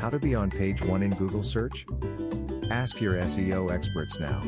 How to be on page 1 in Google search? Ask your SEO experts now.